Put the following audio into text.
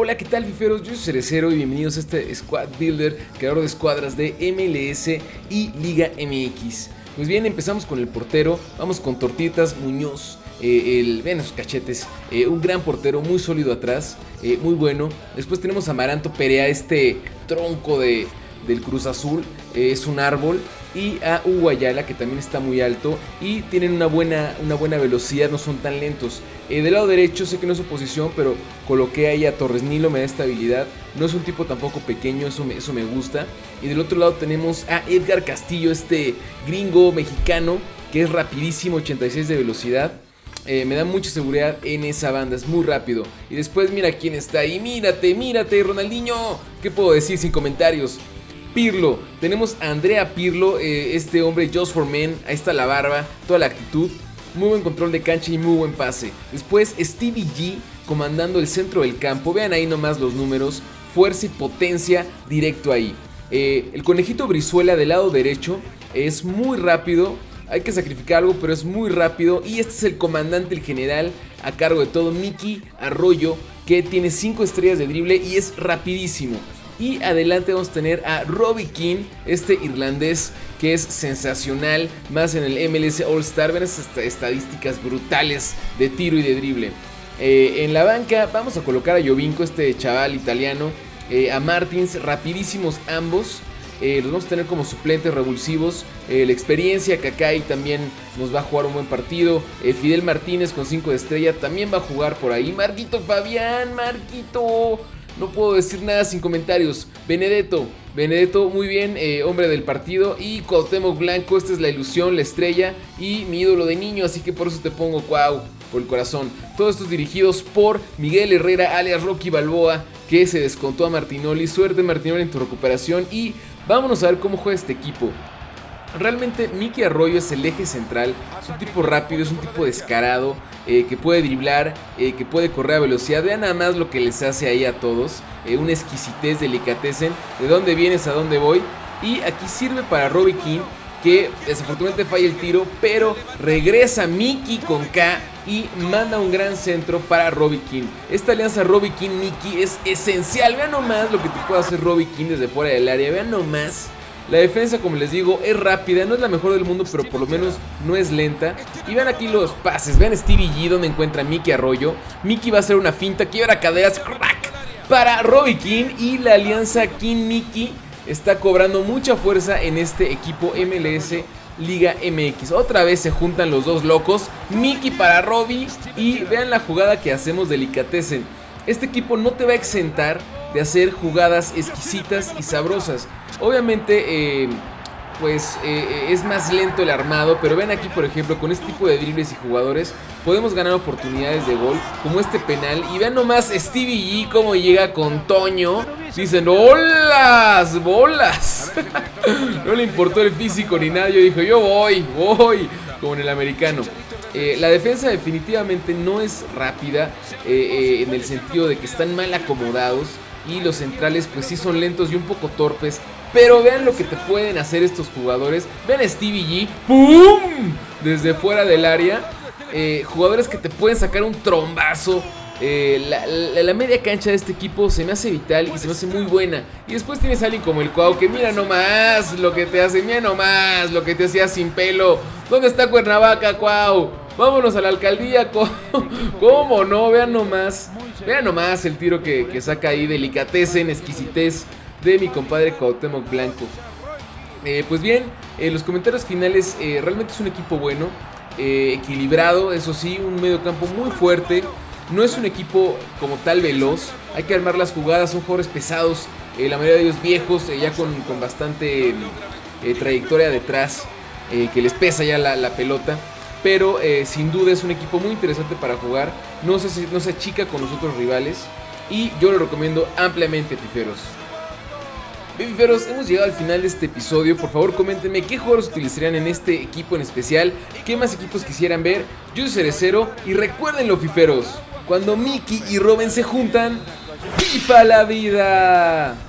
Hola, ¿qué tal fiferos? Yo soy Cerecero y bienvenidos a este Squad Builder, creador de escuadras de MLS y Liga MX. Pues bien, empezamos con el portero, vamos con Tortitas Muñoz, eh, el, vean sus cachetes, eh, un gran portero, muy sólido atrás, eh, muy bueno. Después tenemos a Maranto Perea, este tronco de, del Cruz Azul, es un árbol y a Uguayala que también está muy alto y tienen una buena, una buena velocidad, no son tan lentos. Eh, del lado derecho sé que no es su posición, pero coloqué ahí a Torres Nilo, me da estabilidad. No es un tipo tampoco pequeño, eso me, eso me gusta. Y del otro lado tenemos a Edgar Castillo, este gringo mexicano que es rapidísimo, 86 de velocidad. Eh, me da mucha seguridad en esa banda, es muy rápido. Y después mira quién está ahí, mírate, mírate, Ronaldinho. ¿Qué puedo decir sin comentarios? Pirlo. Tenemos a Andrea Pirlo, eh, este hombre Just for Men. Ahí está la barba, toda la actitud. Muy buen control de cancha y muy buen pase. Después Stevie G comandando el centro del campo. Vean ahí nomás los números. Fuerza y potencia directo ahí. Eh, el conejito Brizuela del lado derecho es muy rápido. Hay que sacrificar algo, pero es muy rápido. Y este es el comandante, el general, a cargo de todo, Mickey Arroyo, que tiene 5 estrellas de drible y es rapidísimo. Y adelante vamos a tener a Robbie King, este irlandés que es sensacional, más en el MLS All Star. Ven esas estadísticas brutales de tiro y de drible. Eh, en la banca vamos a colocar a Jovinko, este chaval italiano, eh, a Martins, rapidísimos ambos. Eh, los vamos a tener como suplentes revulsivos. la experiencia, Kakai también nos va a jugar un buen partido. Fidel Martínez con 5 de estrella también va a jugar por ahí. Marquito Fabián, Marquito. No puedo decir nada sin comentarios. Benedetto, Benedetto muy bien, eh, hombre del partido. Y Cuauhtémoc Blanco, esta es la ilusión, la estrella y mi ídolo de niño, así que por eso te pongo wow por el corazón. Todos estos dirigidos por Miguel Herrera, alias Rocky Balboa, que se descontó a Martinoli. Suerte Martinoli en tu recuperación y vámonos a ver cómo juega este equipo. Realmente Mickey Arroyo es el eje central, es un tipo rápido, es un tipo descarado, eh, que puede driblar, eh, que puede correr a velocidad. Vean nada más lo que les hace ahí a todos, eh, una exquisitez, delicatecen, de dónde vienes, a dónde voy. Y aquí sirve para Robbie King, que desafortunadamente falla el tiro, pero regresa Mickey con K y manda un gran centro para Robbie King. Esta alianza Robbie King-Mickey es esencial. Vean nomás lo que te puede hacer Robbie King desde fuera del área. Vean nomás la defensa, como les digo, es rápida, no es la mejor del mundo, pero por lo menos no es lenta. Y vean aquí los pases, vean Stevie G donde encuentra Mickey Arroyo. Mickey va a hacer una finta, quiebra caderas, crack, para Robbie King. Y la alianza King-Mickey está cobrando mucha fuerza en este equipo MLS Liga MX. Otra vez se juntan los dos locos, Mickey para Robbie. Y vean la jugada que hacemos delicatessen. Este equipo no te va a exentar de hacer jugadas exquisitas y sabrosas. Obviamente, eh, pues eh, es más lento el armado, pero ven aquí, por ejemplo, con este tipo de dribles y jugadores, podemos ganar oportunidades de gol, como este penal. Y vean nomás Stevie G cómo llega con Toño. Dicen, ¡Holas! ¡Bolas! no le importó el físico ni nada. Yo dije, yo voy, voy, como en el americano. Eh, la defensa definitivamente no es rápida en el sentido de que están mal acomodados y los centrales pues sí son lentos y un poco torpes. Pero vean lo que te pueden hacer estos jugadores. Vean a Stevie G. ¡Pum! Desde fuera del área. Eh, jugadores que te pueden sacar un trombazo. Eh, la, media cancha de este equipo se me hace vital y se me hace muy buena. Y después tienes a alguien como el Cuau que mira nomás lo que te hace, mira nomás lo que te hacía sin pelo. ¿Dónde está Cuernavaca, Cuau? Vámonos a la alcaldía. ¿Cómo no? Vean nomás. Vean nomás el tiro que, saca ahí. en exquisitez de mi compadre Cuauhtémoc Blanco. Eh, pues bien, en los comentarios finales, eh, realmente es un equipo bueno, eh, equilibrado, eso sí, un medio campo muy fuerte. No es un equipo como tal veloz, hay que armar las jugadas, son jugadores pesados, la mayoría de ellos viejos, ya con, bastante trayectoria detrás, que les pesa ya la pelota pero eh, sin duda es un equipo muy interesante para jugar. No se, no se achica con los otros rivales y yo lo recomiendo ampliamente, Fiferos. Bien, Fiferos, hemos llegado al final de este episodio. Por favor, coméntenme qué jugadores utilizarían en este equipo en especial, qué más equipos quisieran ver. Yo soy Cerecero y recuérdenlo, Fiferos, cuando Mickey y Robin se juntan, ¡FIFA la vida!